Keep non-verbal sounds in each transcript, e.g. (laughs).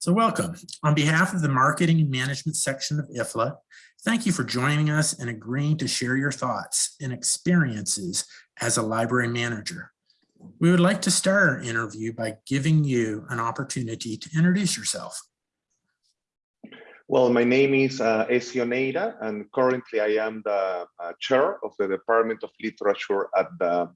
So welcome. On behalf of the Marketing and Management section of IFLA, thank you for joining us and agreeing to share your thoughts and experiences as a library manager. We would like to start our interview by giving you an opportunity to introduce yourself. Well, my name is uh, and currently I am the uh, chair of the Department of Literature at the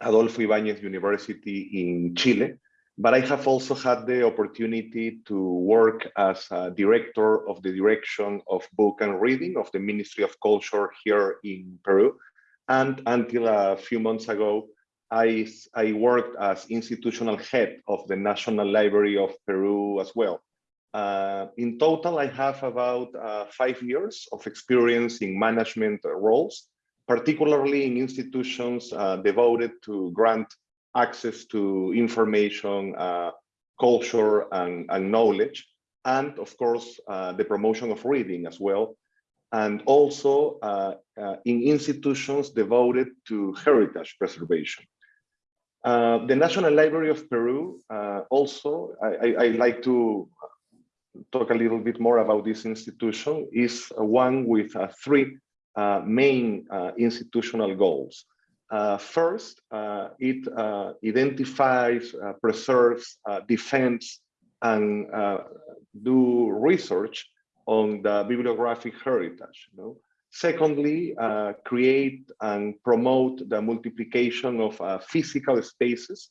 Adolfo Ibáñez University in Chile but I have also had the opportunity to work as a director of the direction of book and reading of the Ministry of Culture here in Peru. And until a few months ago, I, I worked as institutional head of the National Library of Peru as well. Uh, in total, I have about uh, five years of experience in management roles, particularly in institutions uh, devoted to grant access to information, uh, culture, and, and, knowledge, and of course, uh, the promotion of reading as well, and also uh, uh in institutions devoted to heritage preservation. Uh, the National Library of Peru uh, also, I, I, I, like to talk a little bit more about this institution, is one with three main institutional goals. Uh, first, uh, it uh, identifies, uh, preserves, uh, defends, and uh, do research on the bibliographic heritage. You know? Secondly, create and promote the multiplication of physical spaces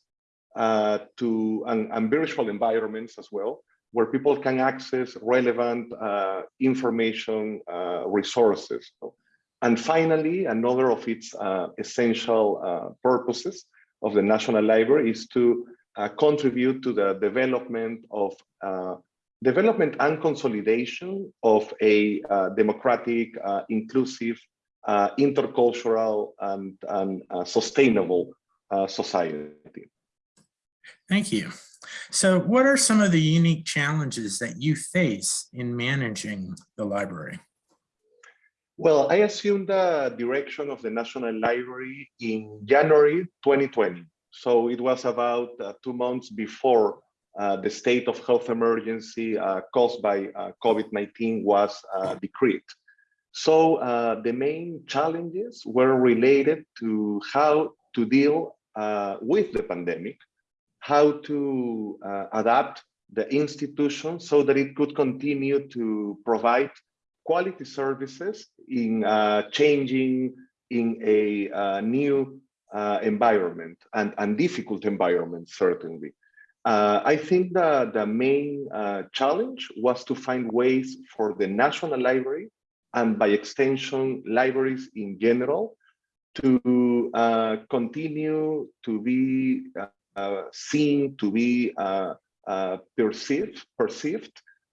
to and, and, virtual environments as well, where people can access relevant information resources. You know? And finally, another of its uh, essential uh, purposes of the National Library is to uh, contribute to the development of uh, development and consolidation of a uh, democratic, uh, inclusive, intercultural, and, and sustainable society. Thank you. So what are some of the unique challenges that you face in managing the library? Well, I assumed the direction of the National Library in January 2020. So it was about uh, two months before uh, the state of health emergency uh, caused by uh, COVID-19 was uh, decreed. So uh, the main challenges were related to how to deal with the pandemic, how to adapt the institution so that it could continue to provide quality services in uh, changing in a uh, new uh, environment and, and difficult environment, certainly. Uh, I think that the main uh, challenge was to find ways for the National Library and by extension, libraries in general, to uh, continue to be seen, to be perceived, perceived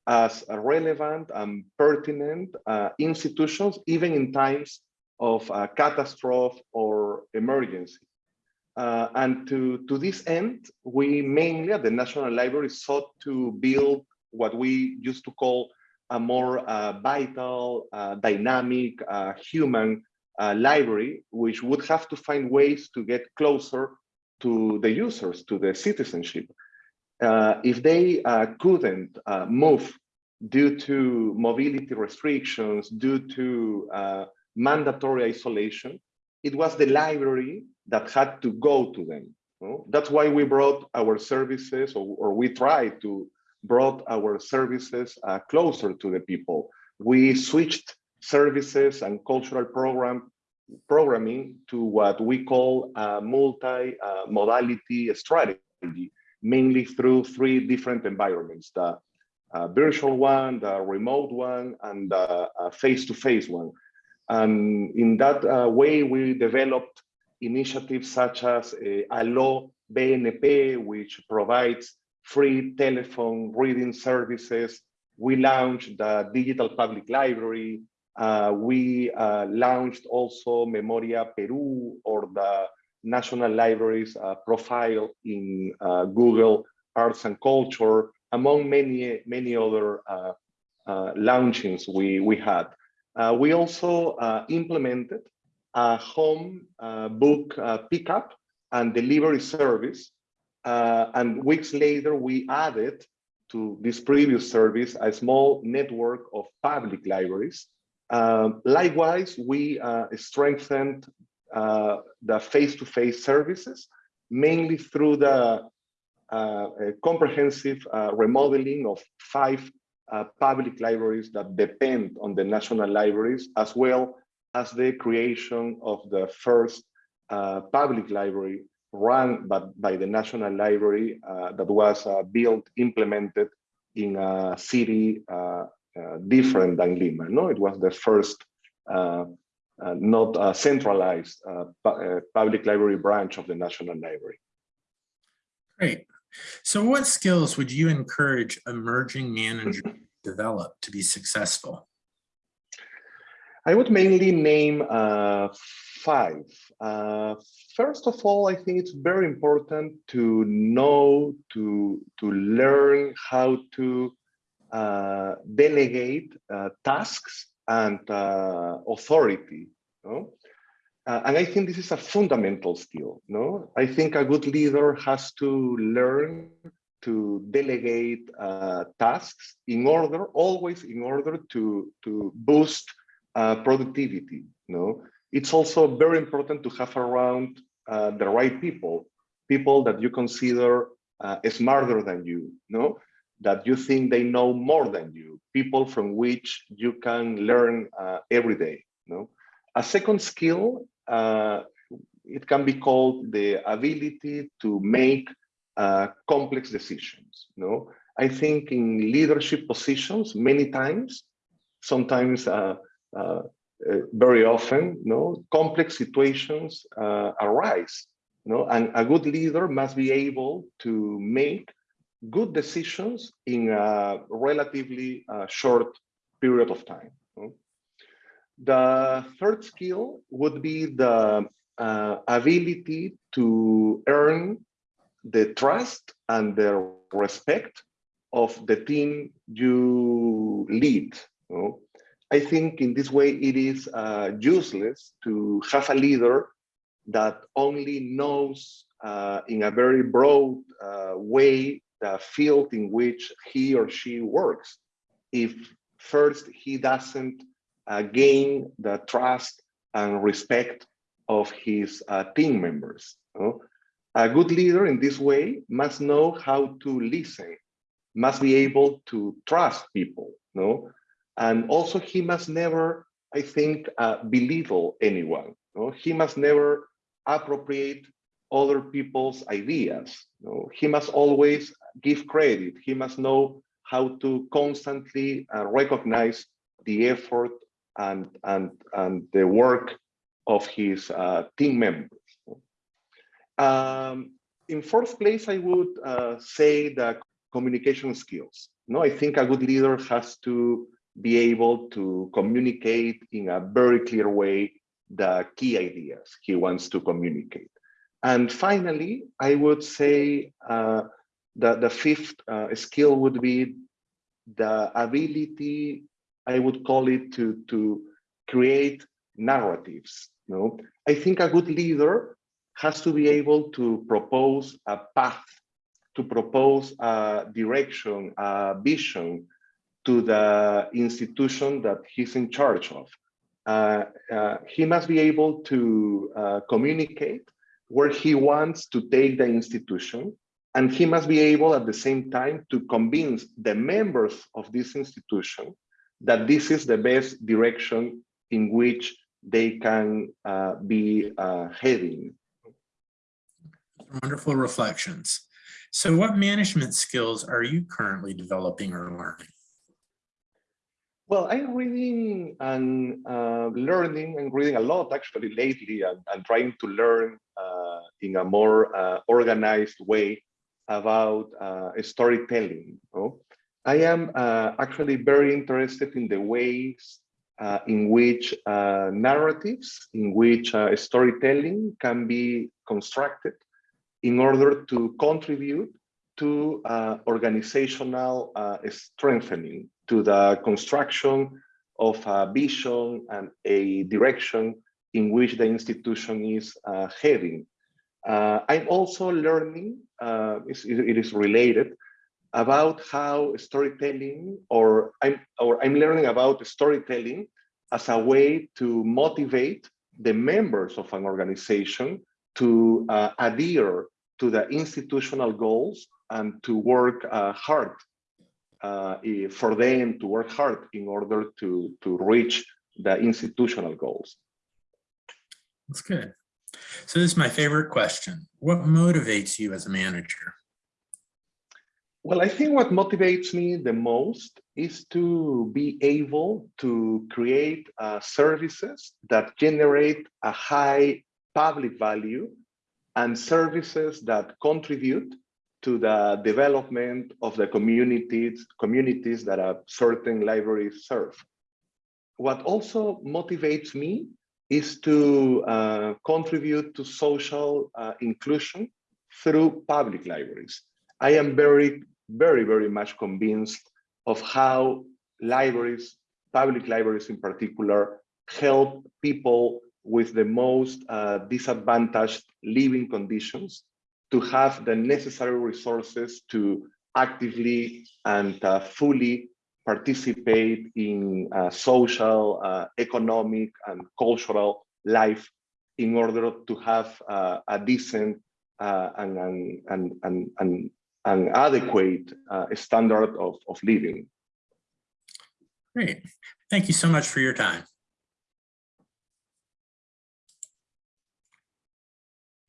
as relevant and pertinent uh, institutions, even in times of uh, catastrophe or emergency. Uh, and to, to this end, we mainly at the National Library sought to build what we used to call a more uh, vital, uh, dynamic, uh, human library, which would have to find ways to get closer to the users, to the citizenship. Uh, if they uh, couldn't uh, move due to mobility restrictions, due to mandatory isolation, it was the library that had to go to them. That's why we brought our services, or, or we tried to brought our services uh, closer to the people. We switched services and cultural program programming to what we call a multi-modality strategy mainly through three different environments, the uh, virtual one, the remote one, and the face-to-face one. And in that uh, way, we developed initiatives such as uh, Aló BNP, which provides free telephone reading services. We launched the Digital Public Library. Uh, we uh, launched also Memoria Peru or the National Libraries uh, profile in uh, Google Arts and Culture, among many, many other uh, launchings we, we had. we also implemented a home book pickup and delivery service. and weeks later, we added to this previous service a small network of public libraries. Um, likewise, we uh, strengthened uh, the face-to-face -face services, mainly through the uh, comprehensive uh, remodeling of five uh, public libraries that depend on the national libraries, as well as the creation of the first uh, public library run by, by the National Library uh, that was uh, built, implemented in a city uh, uh, different than Lima. No, it was the first uh, not a centralized pu public library branch of the National Library. Great. So what skills would you encourage emerging managers to (laughs) develop to be successful? I would mainly name uh, five. Uh, first of all, I think it's very important to know, to, to learn how to uh, delegate uh, tasks and uh, authority. No? Uh, and I think this is a fundamental skill. No, I think a good leader has to learn to delegate uh, tasks in order, always in order to to boost uh, productivity. No, it's also very important to have around uh, the right people, people that you consider uh, smarter than you, no? That you think they know more than you, people from which you can learn uh, every day. No? A second skill, uh, it can be called the ability to make uh, complex decisions. No? I think in leadership positions, many times, sometimes uh, uh, uh, very often, no, complex situations arise. No, and a good leader must be able to make good decisions in a relatively uh, short period of time. The third skill would be the uh, ability to earn the trust and the respect of the team you lead. No? I think in this way it is uh, useless to have a leader that only knows uh, in a very broad uh, way the field in which he or she works. If first he doesn't uh, gain the trust and respect of his uh, team members. You know? A good leader in this way must know how to listen, must be able to trust people. You know? And also he must never, I think, uh, belittle anyone. No? He must never appropriate other people's ideas. He must always give credit. He must know how to constantly uh, recognize the effort and, and, and the work of his uh, team members. Um, in fourth place, I would uh, say the communication skills. No, I think a good leader has to be able to communicate in a very clear way the key ideas he wants to communicate. And finally, I would say uh, that the fifth uh, skill would be the ability, I would call it to, to create narratives. You know? I think a good leader has to be able to propose a path, to propose a direction, a vision, to the institution that he's in charge of. Uh, uh, he must be able to uh, communicate where he wants to take the institution, and he must be able at the same time to convince the members of this institution that this is the best direction in which they can uh, be uh, heading. Wonderful reflections. So what management skills are you currently developing or learning? Well, I'm reading and uh, learning and reading a lot actually lately and, and trying to learn uh, in a more uh, organized way about uh, storytelling. No? I am uh, actually very interested in the ways uh, in which narratives, in which storytelling can be constructed in order to contribute to organizational strengthening to the construction of a vision and a direction in which the institution is uh, heading. Uh, I'm also learning, uh, it is related, about how storytelling or I'm or I'm learning about storytelling as a way to motivate the members of an organization to uh, adhere to the institutional goals and to work uh, hard uh, for them to work hard in order to, to reach the institutional goals. That's good. So this is my favorite question. What motivates you as a manager? Well, I think what motivates me the most is to be able to create uh, services that generate a high public value and services that contribute to the development of the communities, communities that a certain library serve. What also motivates me is to uh, contribute to social uh, inclusion through public libraries. I am very, very, very much convinced of how libraries, public libraries in particular, help people with the most uh, disadvantaged living conditions to have the necessary resources to actively and uh, fully participate in uh, social, uh, economic, and cultural life in order to have uh, a decent uh, and, and, and, and, and, and adequate uh, standard of, of living. Great. Thank you so much for your time.